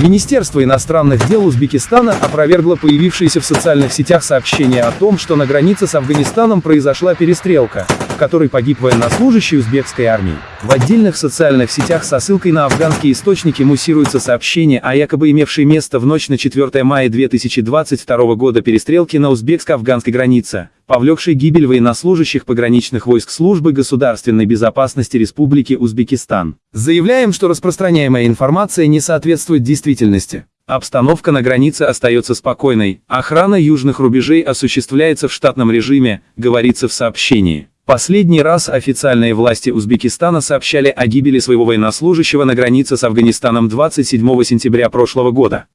Министерство иностранных дел Узбекистана опровергло появившееся в социальных сетях сообщение о том, что на границе с Афганистаном произошла перестрелка, в которой погиб военнослужащий узбекской армии. В отдельных социальных сетях со ссылкой на афганские источники муссируется сообщение о якобы имевшей место в ночь на 4 мая 2022 года перестрелке на узбекско-афганской границе, повлекшей гибель военнослужащих пограничных войск службы государственной безопасности Республики Узбекистан. Заявляем, что распространяемая информация не соответствует действительности. Обстановка на границе остается спокойной, охрана южных рубежей осуществляется в штатном режиме, говорится в сообщении. Последний раз официальные власти Узбекистана сообщали о гибели своего военнослужащего на границе с Афганистаном 27 сентября прошлого года.